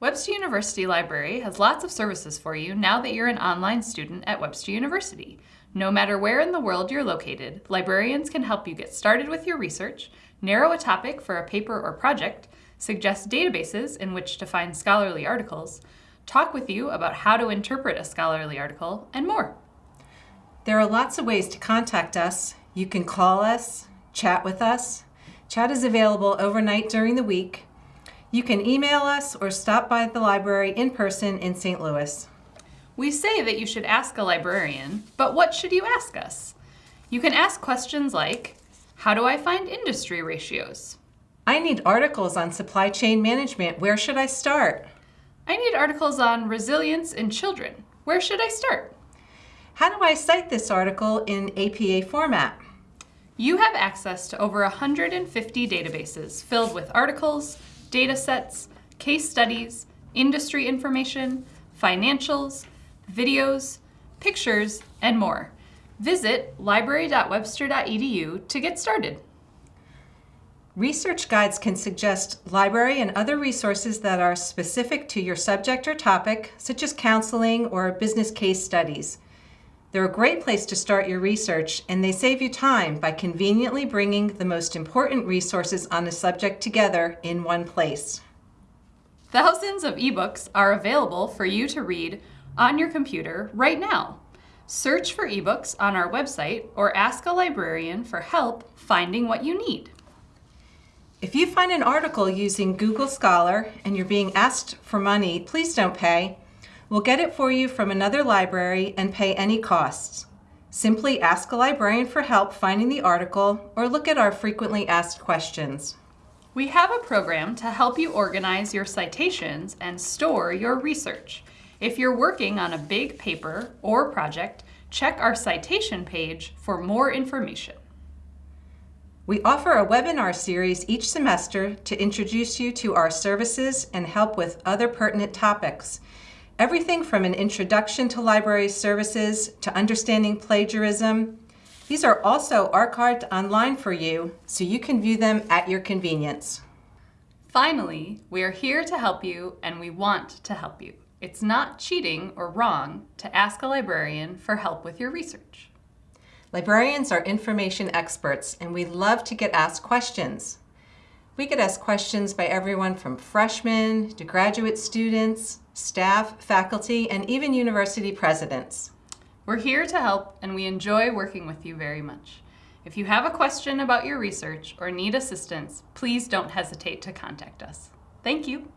Webster University Library has lots of services for you now that you're an online student at Webster University. No matter where in the world you're located, librarians can help you get started with your research, narrow a topic for a paper or project, suggest databases in which to find scholarly articles, talk with you about how to interpret a scholarly article, and more. There are lots of ways to contact us. You can call us, chat with us. Chat is available overnight during the week. You can email us or stop by the library in person in St. Louis. We say that you should ask a librarian, but what should you ask us? You can ask questions like, how do I find industry ratios? I need articles on supply chain management. Where should I start? I need articles on resilience in children. Where should I start? How do I cite this article in APA format? You have access to over 150 databases filled with articles, data sets, case studies, industry information, financials, videos, pictures, and more. Visit library.webster.edu to get started. Research guides can suggest library and other resources that are specific to your subject or topic, such as counseling or business case studies. They're a great place to start your research, and they save you time by conveniently bringing the most important resources on a subject together in one place. Thousands of ebooks are available for you to read on your computer right now. Search for ebooks on our website or ask a librarian for help finding what you need. If you find an article using Google Scholar and you're being asked for money, please don't pay. We'll get it for you from another library and pay any costs. Simply ask a librarian for help finding the article or look at our frequently asked questions. We have a program to help you organize your citations and store your research. If you're working on a big paper or project, check our citation page for more information. We offer a webinar series each semester to introduce you to our services and help with other pertinent topics. Everything from an introduction to library services to understanding plagiarism. These are also archived online for you, so you can view them at your convenience. Finally, we are here to help you and we want to help you. It's not cheating or wrong to ask a librarian for help with your research. Librarians are information experts and we love to get asked questions. We get asked questions by everyone from freshmen to graduate students, staff, faculty, and even university presidents. We're here to help and we enjoy working with you very much. If you have a question about your research or need assistance, please don't hesitate to contact us. Thank you.